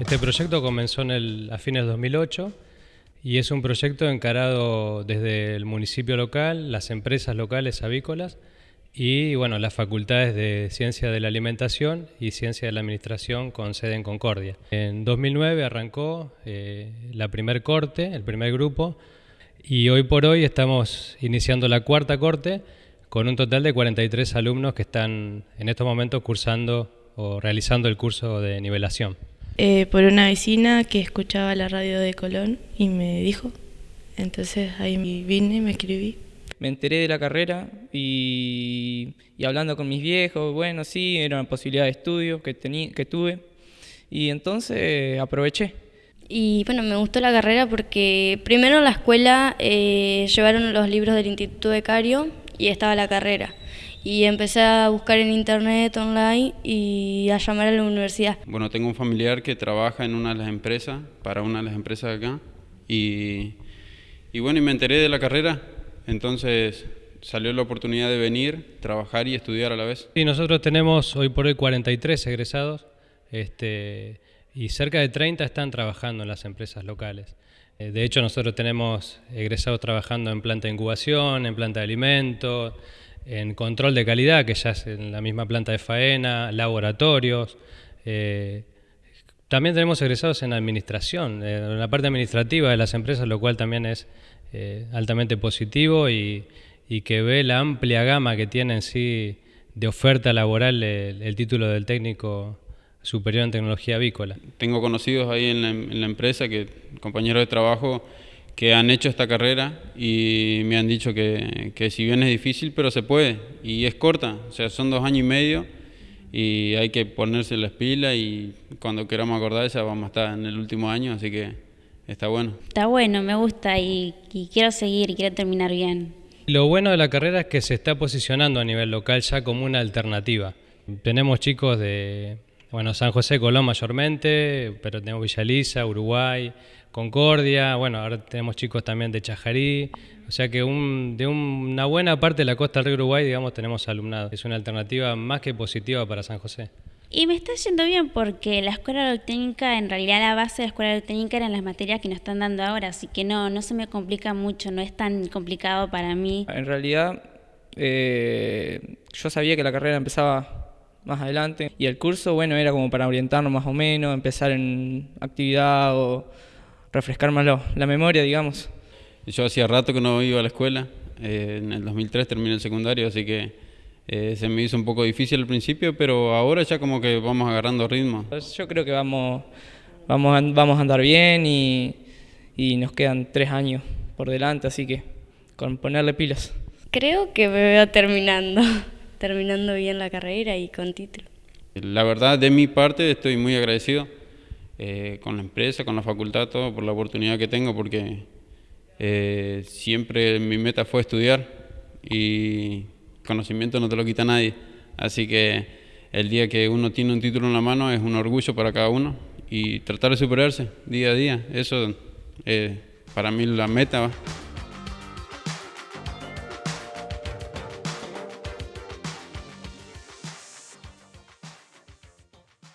Este proyecto comenzó en el, a fines de 2008 y es un proyecto encarado desde el municipio local, las empresas locales avícolas y bueno, las facultades de Ciencia de la Alimentación y Ciencia de la Administración con sede en Concordia. En 2009 arrancó eh, la primer corte, el primer grupo, y hoy por hoy estamos iniciando la cuarta corte con un total de 43 alumnos que están en estos momentos cursando o realizando el curso de nivelación. Eh, por una vecina que escuchaba la radio de Colón y me dijo, entonces ahí vine y me escribí. Me enteré de la carrera y, hablando con mis viejos, bueno, sí, era una posibilidad de estudio que, que tuve y entonces aproveché. Y bueno, me gustó la carrera porque primero en la escuela eh, llevaron los libros del Instituto Becario y estaba la carrera. Y empecé a buscar en internet, online y a llamar a la universidad. Bueno, tengo un familiar que trabaja en una de las empresas, para una de las empresas de acá. Y, y bueno, y me enteré de la carrera, entonces salió la oportunidad de venir, trabajar y estudiar a la vez. Sí, nosotros tenemos hoy por hoy 43 egresados este, y cerca de 30 están trabajando en las empresas locales. Eh, de hecho, nosotros tenemos egresados trabajando en planta de incubación, en planta de alimentos, en control de calidad, que ya es en la misma planta de faena, laboratorios. Eh, también tenemos egresados en administración, eh, en la parte administrativa de las empresas, lo cual también es altamente positivo y, que ve la amplia gama que tiene en sí de oferta laboral el título del técnico superior en tecnología avícola. Tengo conocidos ahí en la, empresa, que compañeros de trabajo, que han hecho esta carrera y me han dicho que, que, si bien es difícil, pero se puede y es corta, o sea, son dos años y medio y hay que ponerse las pilas y cuando queramos acordar ya vamos a estar en el último año, así que está bueno. Está bueno, me gusta y, y quiero seguir y quiero terminar bien. Lo bueno de la carrera es que se está posicionando a nivel local ya como una alternativa. Tenemos chicos de bueno, San José, Colón mayormente, pero tenemos Villa Elisa, Uruguay, Concordia, bueno, ahora tenemos chicos también de Chajarí, o sea que de una buena parte de la costa del río Uruguay, digamos, tenemos alumnado. Es una alternativa más que positiva para San José. Y me está yendo bien porque la escuela técnica, en realidad la base de la escuela técnica eran las materias que nos están dando ahora, así que no, no se me complica mucho, no es tan complicado para mí. En realidad, eh, yo sabía que la carrera empezaba más adelante. Y el curso, bueno, era como para orientarnos más o menos, empezar en actividad o refrescar más la memoria, digamos. Yo hacía rato que no iba a la escuela, eh, en el 2003 terminé el secundario, así que eh, se me hizo un poco difícil al principio, pero ahora ya como que vamos agarrando ritmo. Yo creo que vamos, vamos, a, vamos a andar bien y, y nos quedan tres años por delante, así que con ponerle pilas. Creo que me veo terminando terminando bien la carrera y con título. La verdad, de mi parte, estoy muy agradecido eh, con la empresa, con la facultad, todo, por la oportunidad que tengo, porque eh, siempre mi meta fue estudiar y conocimiento no te lo quita nadie. Así que el día que uno tiene un título en la mano es un orgullo para cada uno y tratar de superarse día a día. Eso es para mí la meta.